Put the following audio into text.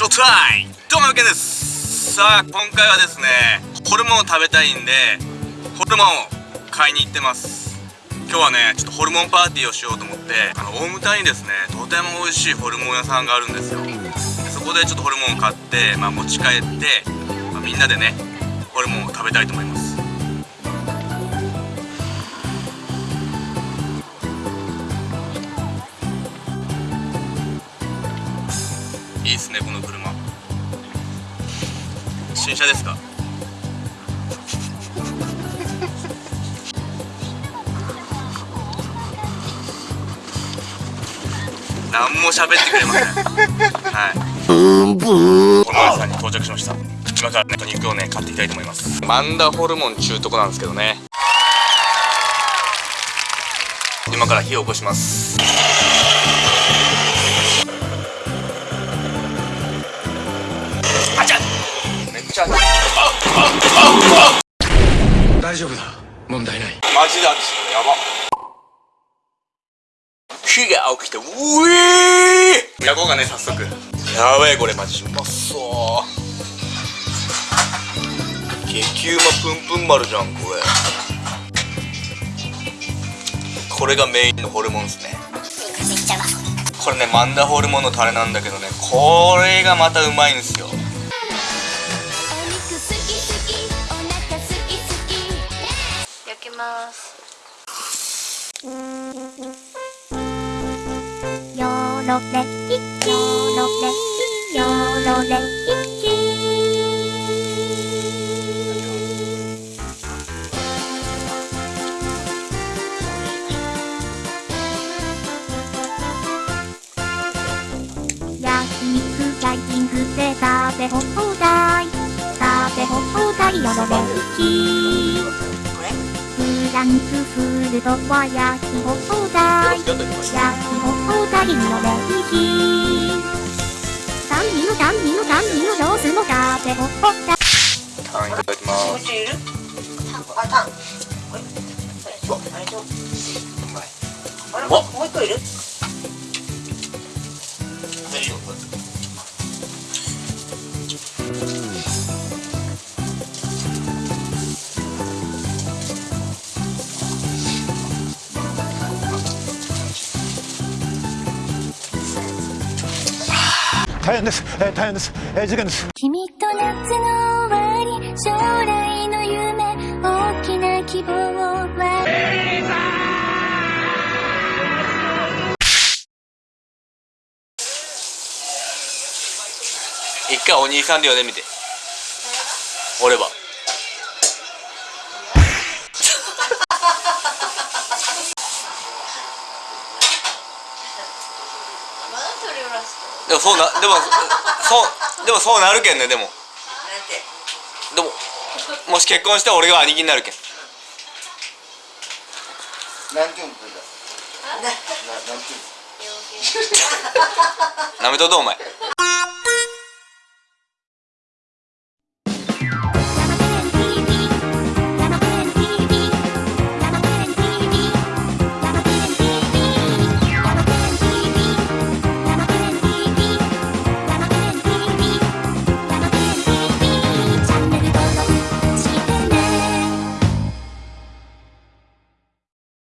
はいどうもけです。さあ今回はですねホルモンを食べたいんでホルモンを買いに行ってます。今日はねちょっとホルモンパーティーをしようと思ってあの大牟田にですねとても美味しいホルモン屋さんがあるんですよ。そこでちょっとホルモンを買って、まあ、持ち帰って、まあ、みんなでねホルモンを食べたいと思います。いいですねこの車。新車ですか？何も喋ってくれません。はい。この屋さんに到着しました。今からね肉をね買っていきたいと思います。マンダホルモン中とこなんですけどね。今から火を起こします。大丈夫だ。問題ない。マジで熱いやば。火が起きてうえー。焼こうかね早速。やばいこれマジうまそう。激うまプンプン丸じゃんこれ。これがメインのホルモンですね。これねマンダホルモンのタレなんだけどねこれがまたうまいんですよますヨーロレイキヨーロレイヨーロレイキ焼肉ライティングで食べ放題食べ放題ヨーロレイダンスフルトは焼き放題焼き放題のレイキ三人の酸味の酸味のロースも食べ放題タンいただきますあ、タン。あれと。あれ、もう一個いる？大変です、えー、大変です、えー、事件です。君と夏の終わり将来の夢大きな希望は？一回お兄さんで呼んでみて。俺はでもそうなでもそうでもそうなるけんねでも。でももし結婚したら俺が兄貴になるけん。何て言うんだな、な、なんて言うんなめとどお前